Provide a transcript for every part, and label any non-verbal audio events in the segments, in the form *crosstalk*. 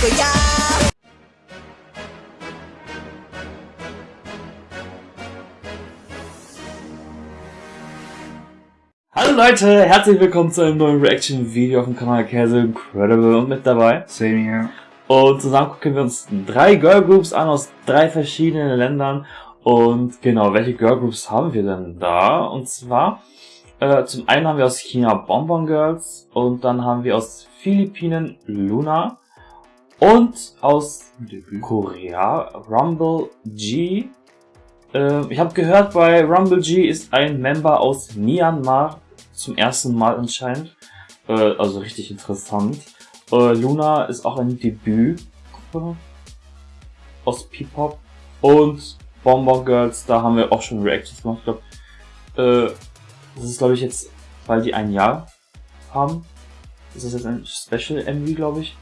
거야 Hallo Leute, herzlich willkommen zu einem neuen Reaction-Video auf dem Kanal Käse Incredible und mit dabei. Same here. Und zusammen gucken wir uns drei Girlgroups an aus drei verschiedenen Ländern. Und genau, welche Girlgroups haben wir denn da? Und zwar, äh, zum einen haben wir aus China Bonbon Girls und dann haben wir aus Philippinen Luna und aus Korea Rumble G. Äh, ich habe gehört, bei Rumble G ist ein Member aus Myanmar zum ersten Mal anscheinend. Äh, also richtig interessant. Äh, Luna ist auch ein Debütgruppe aus P-Pop. Und Bonbon Girls, da haben wir auch schon Reactions gemacht. Ich glaube, äh, das ist glaube ich jetzt, weil die ein Jahr haben. Das ist jetzt ein Special MV, glaube ich.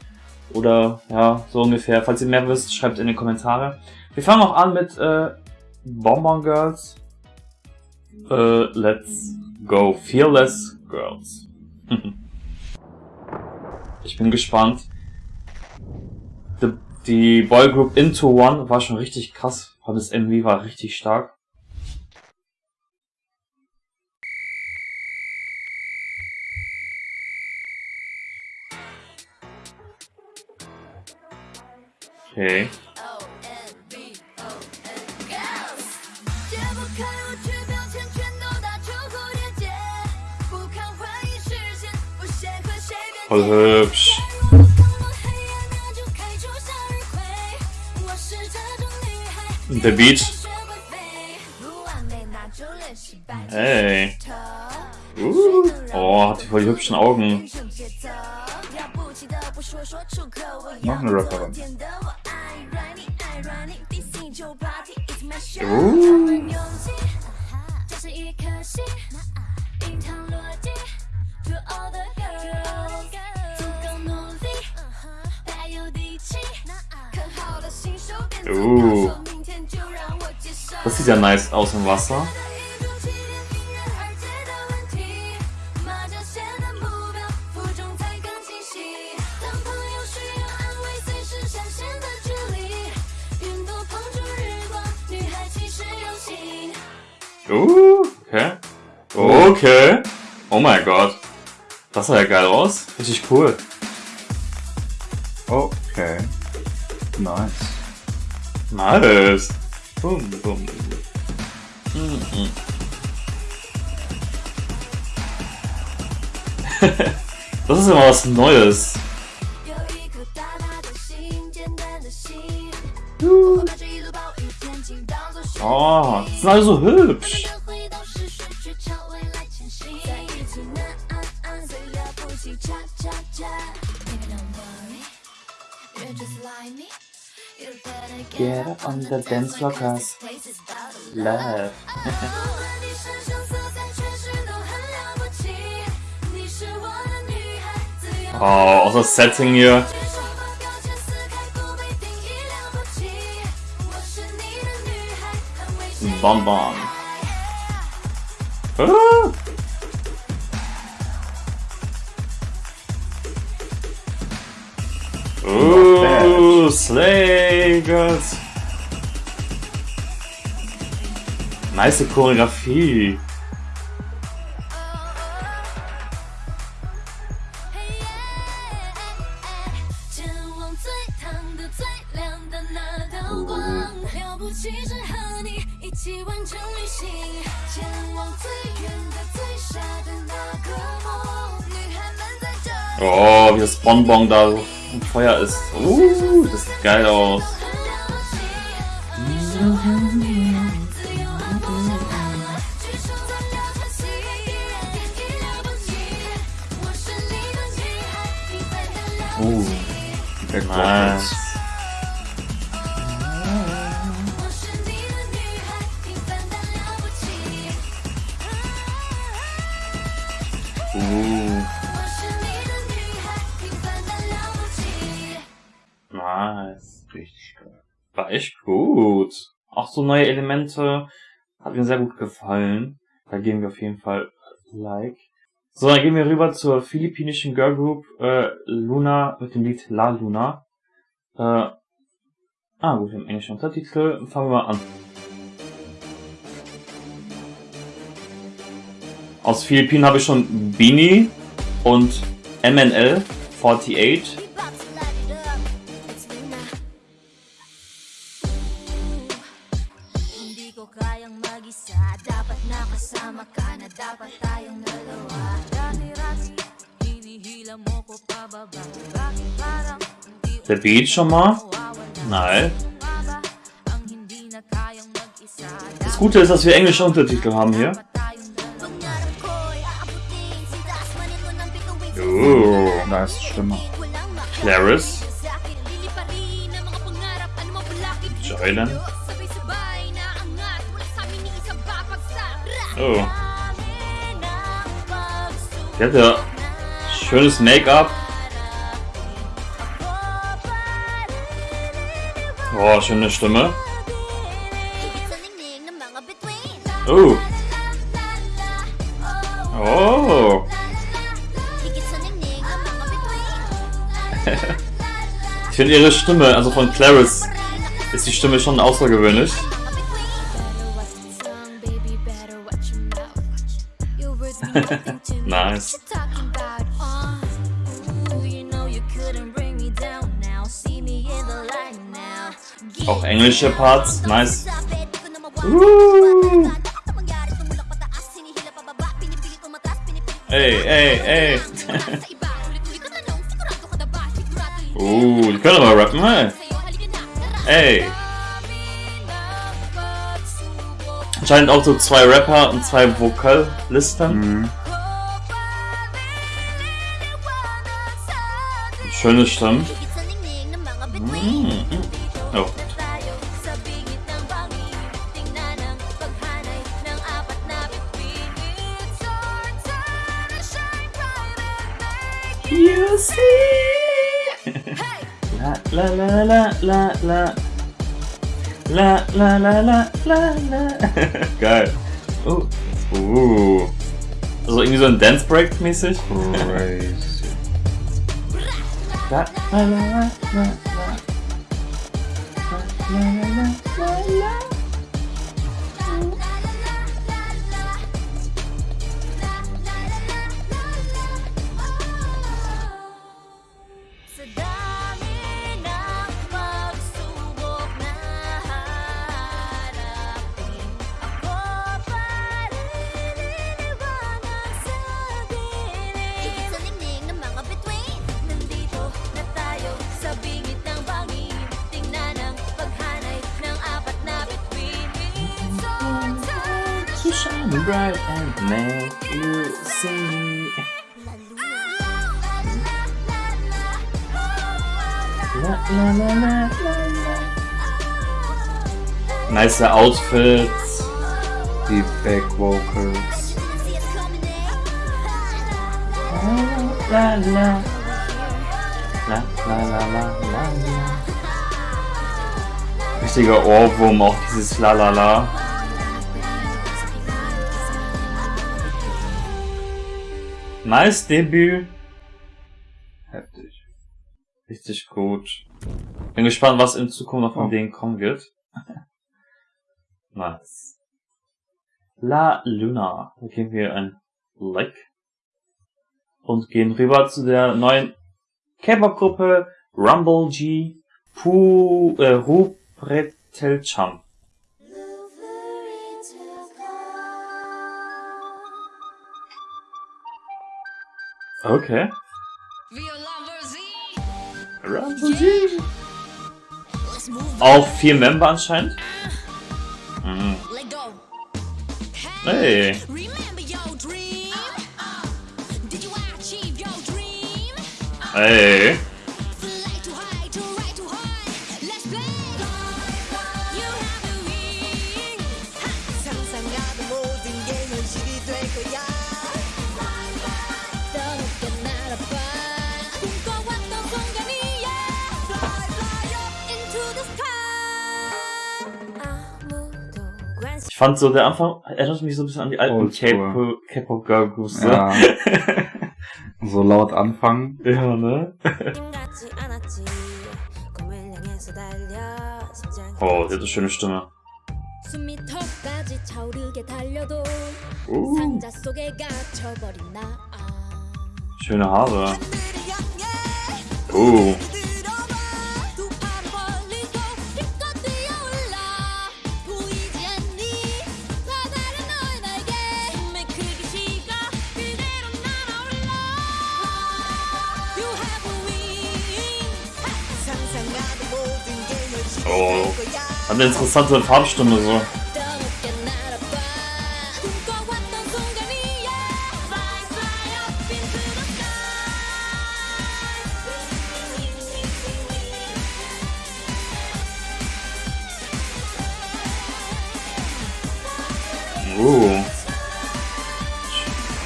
Oder ja, so ungefähr. Falls ihr mehr wisst, schreibt in die Kommentare. Wir fangen auch an mit äh, Bonbon Girls. Äh, let's go. Fearless Girls. *laughs* ich bin gespannt. Die, die Boygroup Into One war schon richtig krass. Das MV war richtig stark. Okay. Voll hübsch. Und der Beat. Hey. Uh. Oh, hat die voll hübschen Augen. Noch eine Rapperin. Uh. Uh. Das sieht ja nice aus im Wasser. Uh, okay. Okay. Oh mein Gott. Das sah ja geil aus. Richtig cool. Okay. Nice. Nice. Boom, boom. Mhm. *laughs* das ist immer was Neues. Oh, die sind alle so hübsch. Get up on the dance floor, cause love. Oh, auch das Setting hier. Bonbon. Ah. Ooh, Slay Girls. Nice Choreografie. Bonbon da im Feuer ist. Uh, das sieht geil aus. Uh. Nice. Nice. Richtig geil. War echt gut. Auch so neue Elemente. Hat mir sehr gut gefallen. Da geben wir auf jeden Fall Like. So, dann gehen wir rüber zur philippinischen Girl Group äh, Luna mit dem Lied La Luna. Äh, ah gut, im englischen Untertitel. Fangen wir mal an. Aus Philippinen habe ich schon Beanie und MNL 48. Der Beat schon mal. Nein. Das Gute ist, dass wir englische Untertitel haben hier. Dapat tayong dalawa Pangarap ko'y aabutin Sintas manin mo ng bituin sa Oh, schöne Stimme. Oh. Oh. Bituin Ich finde ihre Stimme, also von Clarice, ist die Stimme schon außergewöhnlich. *laughs* *laughs* englische Parts, nice. Uh. Ey, ey, ey. Uh, die können aber rappen, hey. Ey. *laughs* Anscheinend auch so zwei Rapper und zwei Vokalisten. Mhm. Schöne Stimmen. You see. La la la la la la. La la la la la la. Geil. Oh. Uh. Also irgendwie so ein Dance Break mäßig. Crazy. La la la la la la. La la la la shine bright and make you see. La la la la la la. Nice Outfits. Die Back Vocals. La la. La la la la la la. Richtiger Ohrwurm, auch dieses La la la. Nice Debüt. Heftig. Richtig gut. Bin gespannt, was in Zukunft noch von Oh. denen kommen wird. *laughs* nice. La Luna. Da geben wir ein Like. Und gehen rüber zu der neuen K-Pop-Gruppe Rumble G Pu, äh, Ru Okay. Rumble. Auch vier Member anscheinend. Mhm. Hey. Remember Ich fand so, der Anfang erinnert mich so ein bisschen an die alten K-Pop-Girl-Groups. Ne? Ja. *laughs* so laut anfangen. Ja, ne? *laughs* oh, der hat eine schöne Stimme. Uh. Schöne Haare. Oh. Uh. Eine interessante Farbstunde so. Uh.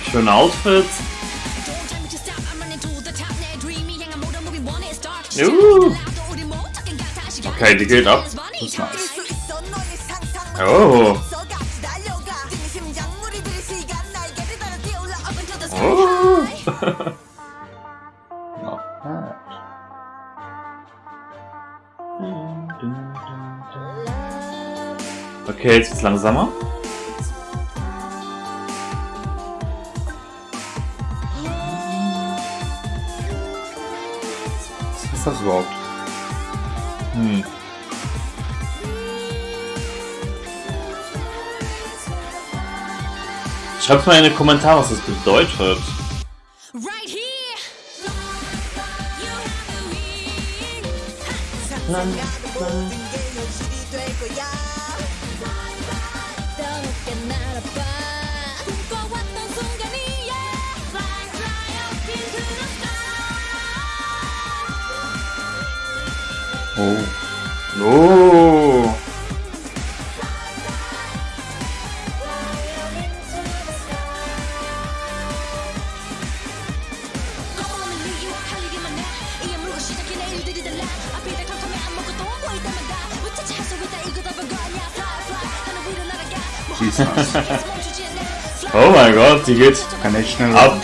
Schöne Outfits. Uh. Okay, die geht ab. That's nice. Oh. Oh. Not bad. Okay, jetzt wird's langsamer. Was ist das überhaupt? Hm. Schreibt mal in die Kommentare, was das bedeutet. Right here. dies, das. oh mein Gott, die geht Kann echt schnell ab.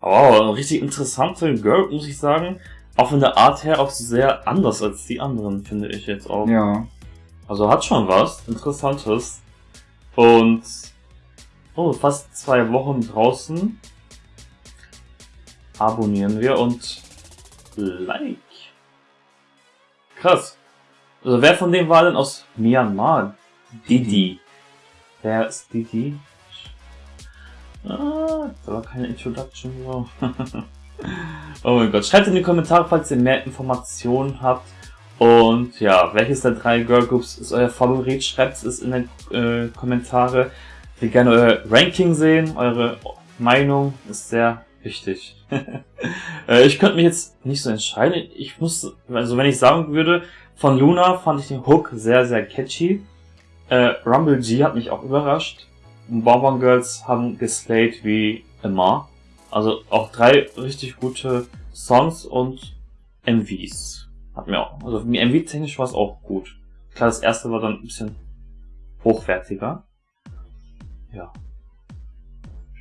Wow, richtig interessant für den Girl, muss ich sagen. Auch von der Art her auch sehr anders als die anderen, finde ich jetzt auch. Ja. Also hat schon was Interessantes. Und oh, fast zwei Wochen draußen. Abonnieren wir und like. Krass. Also wer von denen war denn aus Myanmar? Didi. Wer ist Didi? Ah, da war keine Introduction so. *laughs* oh mein Gott. Schreibt in die Kommentare, falls ihr mehr Informationen habt. Und ja, welches der drei Girlgroups ist euer Favorit? Schreibt es in die äh, Kommentare. Ich will gerne euer Ranking sehen. Eure Meinung ist sehr wichtig. *laughs* äh, ich könnte mich jetzt nicht so entscheiden. Ich muss, also wenn ich sagen würde, von Luna fand ich den Hook sehr, sehr catchy. Äh, Rumble G hat mich auch überrascht. Bonbon Girls haben geslayed wie immer. Also auch drei richtig gute Songs und MVs. Hat mir auch, also MV-technisch war es auch gut. Klar, das erste war dann ein bisschen hochwertiger. Ja.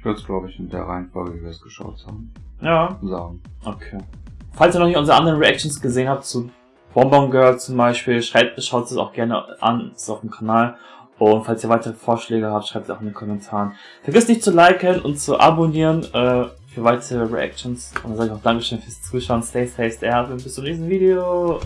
Ich würde es, glaube ich, in der Reihenfolge, wie wir es geschaut haben, Ja, sagen. okay. Falls ihr noch nicht unsere anderen Reactions gesehen habt, zu Bonbon Girl zum Beispiel, schreibt, schaut es auch gerne an, ist auf dem Kanal. Und falls ihr weitere Vorschläge habt, schreibt es auch in den Kommentaren. Vergesst nicht zu liken und zu abonnieren äh, für weitere Reactions. Und dann sage ich auch Dankeschön fürs Zuschauen. Stay safe, stay happy und bis zum nächsten Video.